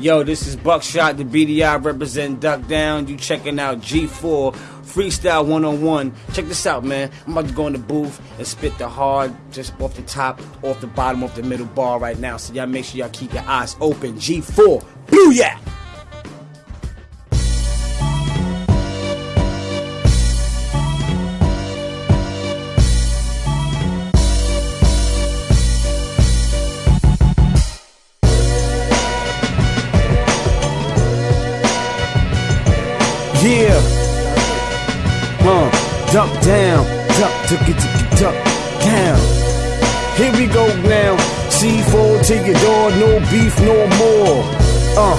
Yo, this is Buckshot, the BDI represent Duck Down. You checking out G4 Freestyle 101. Check this out, man. I'm about to go in the booth and spit the hard, just off the top, off the bottom, off the middle bar right now. So y'all make sure y'all keep your eyes open. G4, Booyah! Yeah. Uh, duck down, duck, took it, duck down. Here we go now. C4 to your door, no beef no more. Uh,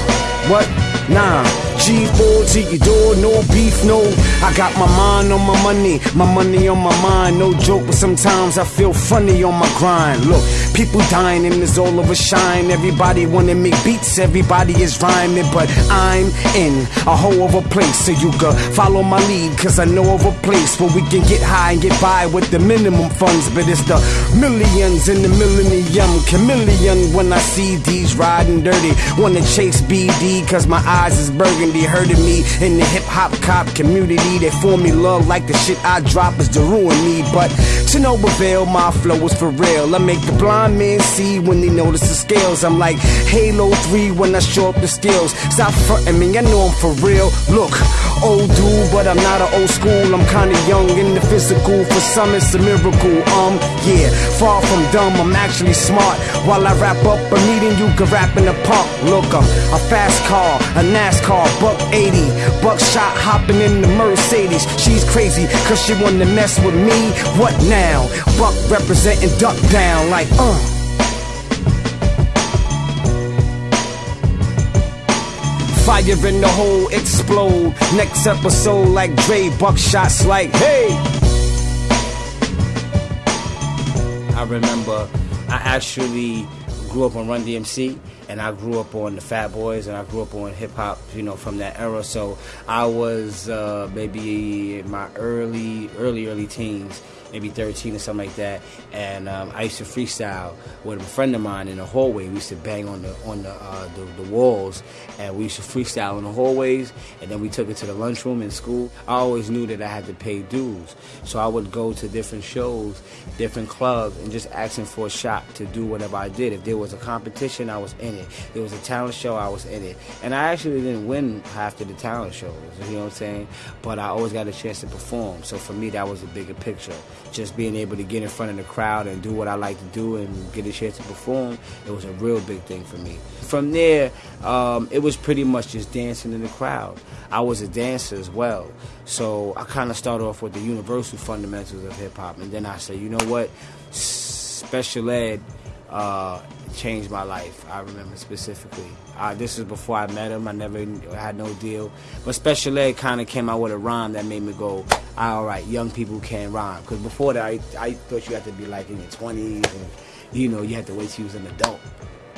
what? Nah. G4 to your door, no beef, no. I got my mind on my money, my money on my mind. No joke, but sometimes I feel funny on my grind. Look, people dying and it's all over shine. Everybody wanna make beats, everybody is rhyming, but I'm in a whole other place. So you can follow my lead, cause I know of a place where we can get high and get by with the minimum funds. But it's the millions in the millennium, chameleon when I see these riding dirty. Wanna chase BD, cause my eyes is burgundy. Hurting me in the hip hop cop community. They form me love like the shit I drop is to ruin me. But to no avail, my flow is for real. I make the blind man see when they notice the scales. I'm like Halo 3 when I show up the skills. Stop fronting me, I know I'm for real. Look, old dude, but I'm not an old school. I'm kinda young in the physical. For some, it's a miracle. Um, yeah, far from dumb, I'm actually smart. While I wrap up a meeting, you can rap in the park. Look, I'm a fast car, a NASCAR, buck 80. Buckshot hopping in the Mercedes. She's crazy, cause she wanna mess with me. What now? Buck representing duck down, like, uh. Fire in the hole, explode. Next episode, like Dre, buckshots, like, hey. I remember I actually grew up on Run DMC and I grew up on the Fat Boys and I grew up on hip hop, you know, from that era. So I was uh, maybe in my early, early, early teens, maybe 13 or something like that. And um, I used to freestyle with a friend of mine in the hallway. We used to bang on the on the, uh, the the walls, and we used to freestyle in the hallways. And then we took it to the lunchroom in school. I always knew that I had to pay dues, so I would go to different shows, different clubs, and just asking for a shot to do whatever I did. If there was a competition, I was in it. If there was a talent show, I was in it. And I actually didn't win half of the talent shows. You know what I'm saying? But I always got a chance to perform. So for me, that was a bigger picture. Just being able to get in front of the crowd and do what I like to do and get a chance to perform, it was a real big thing for me. From there, um, it was pretty much just dancing in the crowd. I was a dancer as well. So I kind of started off with the universal fundamentals of hip hop. And then I said, you know what? Special Ed uh, changed my life. I remember specifically. Uh, this was before I met him. I never had no deal. But Special Ed kind of came out with a rhyme that made me go, all right, young people can rhyme. Because before that, I, I thought you had to be like in your 20s and, you know, you had to wait till you was an adult.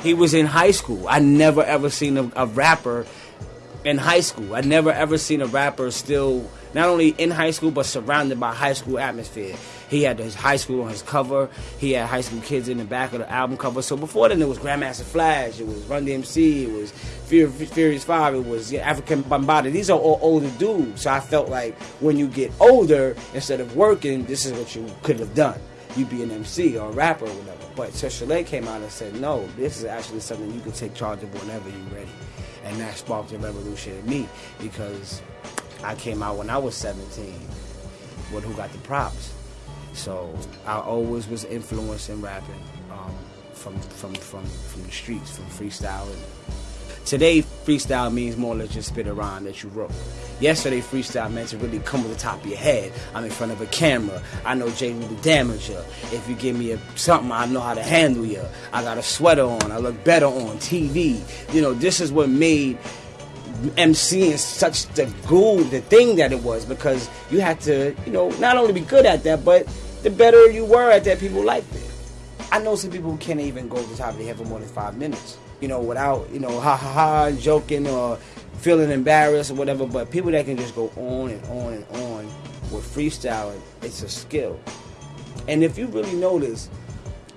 He was in high school. I never ever seen a, a rapper in high school. I never ever seen a rapper still not only in high school but surrounded by high school atmosphere. He had his high school on his cover. He had high school kids in the back of the album cover. So before then, it was Grandmaster Flash. It was Run DMC. It was Furious Five. It was Afrika Bambaataa. These are all older dudes. So I felt like when you get older, instead of working, this is what you could have done. You be an MC or a rapper or whatever. But Cheshire came out and said, no, this is actually something you can take charge of whenever you're ready. And that sparked a revolution in me because I came out when I was 17 with Who Got the Props. So I always was influenced in rapping um, from, from, from, from the streets, from freestyling. Today, freestyle means more than just spit a rhyme that you wrote. Yesterday, freestyle meant to really come to the top of your head. I'm in front of a camera. I know Jay will damage you. If you give me a, something, I know how to handle you. I got a sweater on. I look better on TV. You know, this is what made MCing such the goal, the thing that it was, because you had to, you know, not only be good at that, but the better you were at that, people liked it. I know some people who can't even go to the top of the head for more than five minutes, you know, without, you know, ha ha ha, joking or feeling embarrassed or whatever. But people that can just go on and on and on with freestyling, it's a skill. And if you really notice,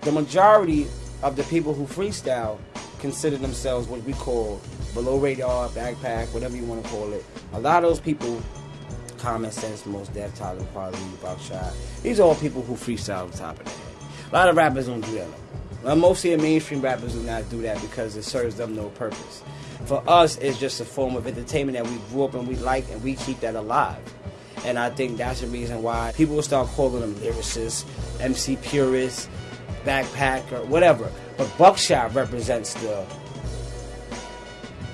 the majority of the people who freestyle consider themselves what we call below radar, backpack, whatever you want to call it. A lot of those people, Common Sense, Mos Def, Talib Kweli, Buckshot, these are all people who freestyle on top of head. A lot of rappers don't do that. Well, most of the mainstream rappers do not do that because it serves them no purpose. For us, it's just a form of entertainment that we grew up and we like, and we keep that alive. And I think that's the reason why people will start calling them lyricists, MC purists, backpacker, whatever. But Buckshot represents the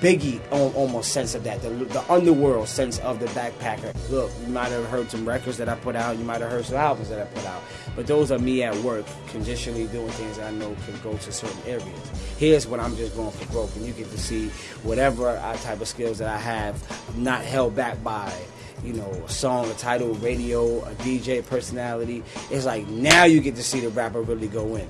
Biggie almost sense of that, the, the underworld sense of the backpacker. Look, you might have heard some records that I put out, you might have heard some albums that I put out, but those are me at work, conditionally doing things I know can go to certain areas. Here's what I'm just going for growth, and you get to see whatever type of skills that I have, not held back by you know, a song, a title, radio, a DJ personality. It's like now you get to see the rapper really go in.